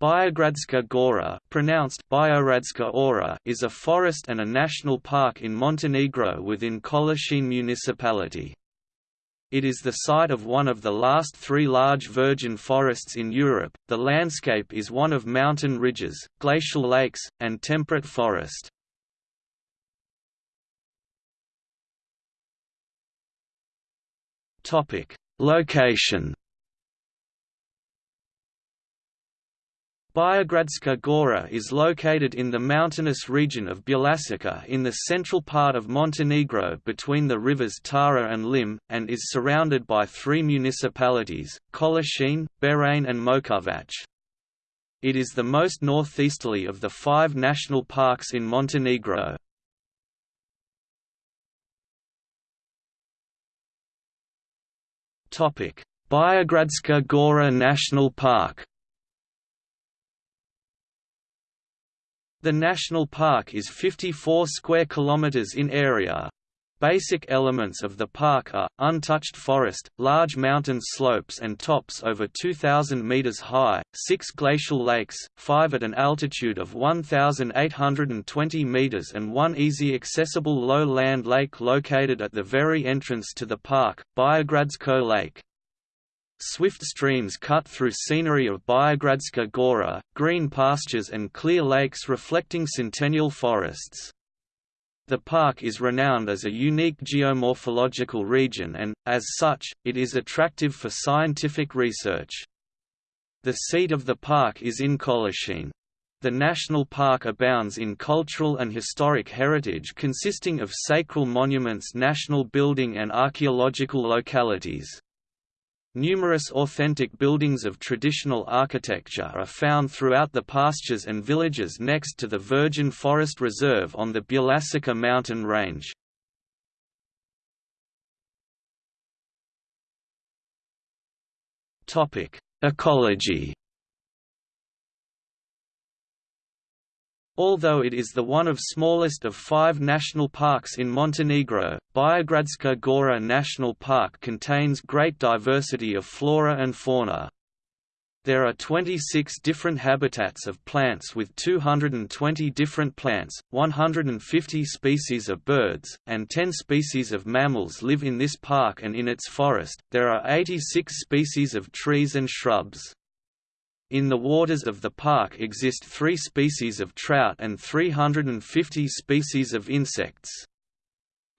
Biogradska Gora pronounced Bioradska Ora is a forest and a national park in Montenegro within Kolašin municipality. It is the site of one of the last three large virgin forests in Europe. The landscape is one of mountain ridges, glacial lakes, and temperate forest. Topic: Location Biogradska Gora is located in the mountainous region of Bjelasica in the central part of Montenegro between the rivers Tara and Lim, and is surrounded by three municipalities, Kolašin, Berane and Mojkovac. It is the most northeasterly of the five national parks in Montenegro. Biogradska Gora National Park The national park is 54 square kilometers in area. Basic elements of the park are, untouched forest, large mountain slopes and tops over 2,000 meters high, six glacial lakes, five at an altitude of 1,820 meters and one easy accessible low-land lake located at the very entrance to the park, Biogradsko Lake. Swift streams cut through scenery of Biogradska Gora, green pastures and clear lakes reflecting centennial forests. The park is renowned as a unique geomorphological region and, as such, it is attractive for scientific research. The seat of the park is in Kolašin. The national park abounds in cultural and historic heritage consisting of sacral monuments national building and archaeological localities. Numerous authentic buildings of traditional architecture are found throughout the pastures and villages next to the Virgin Forest Reserve on the Bjelasica mountain range. Ecology Although it is the one of smallest of five national parks in Montenegro, Biogradska Gora National Park contains great diversity of flora and fauna. There are 26 different habitats of plants with 220 different plants, 150 species of birds, and 10 species of mammals live in this park and in its forest. There are 86 species of trees and shrubs. In the waters of the park exist three species of trout and 350 species of insects.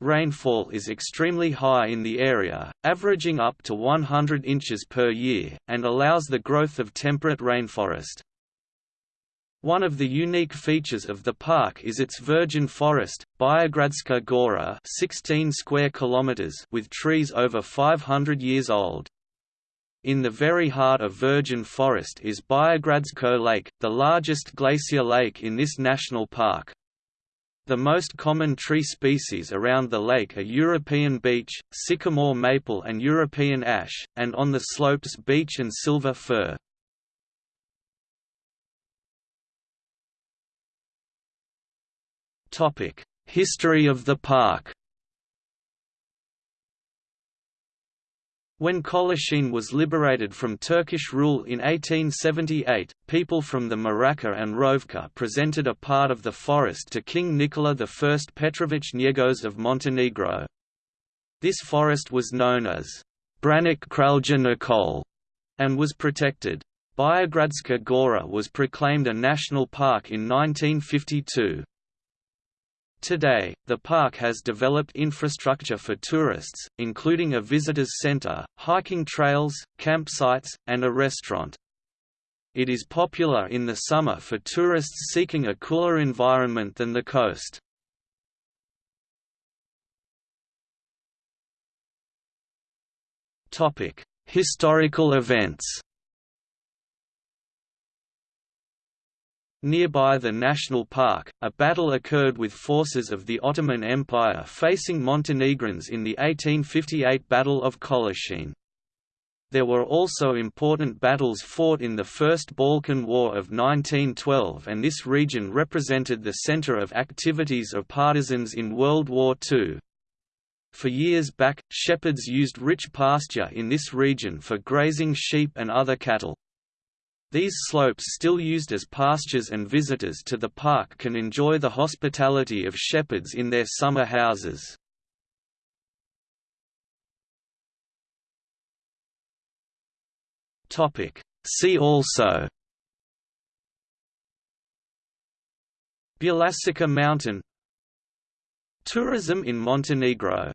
Rainfall is extremely high in the area, averaging up to 100 inches per year, and allows the growth of temperate rainforest. One of the unique features of the park is its virgin forest, Biogradska Gora 16 square kilometers with trees over 500 years old. In the very heart of virgin forest is Biogradsko Lake, the largest glacier lake in this national park. The most common tree species around the lake are European beech, sycamore maple and European ash, and on the slopes beech and silver fir. History of the park When Kolašin was liberated from Turkish rule in 1878, people from the Morača and Rovca presented a part of the forest to King Nikola I Petrovich Njegos of Montenegro. This forest was known as Branik Kralja Nikol and was protected. Biogradska Gora was proclaimed a national park in 1952. Today, the park has developed infrastructure for tourists, including a visitors center, hiking trails, campsites, and a restaurant. It is popular in the summer for tourists seeking a cooler environment than the coast. Historical events Nearby the national park, a battle occurred with forces of the Ottoman Empire facing Montenegrins in the 1858 Battle of Kolašin. There were also important battles fought in the First Balkan War of 1912 and this region represented the center of activities of partisans in World War II. For years back, shepherds used rich pasture in this region for grazing sheep and other cattle. These slopes still used as pastures and visitors to the park can enjoy the hospitality of shepherds in their summer houses. See also Bjelašnica Mountain Tourism in Montenegro